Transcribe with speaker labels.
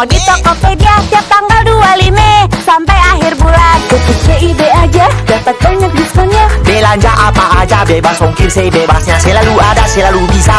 Speaker 1: Promo di Tokopedia tiap tanggal 25 Sampai akhir bulan. Ketik CIB aja dapat banyak diskonnya.
Speaker 2: Belanja apa aja bebas ongkir sebebasnya Selalu ada selalu bisa.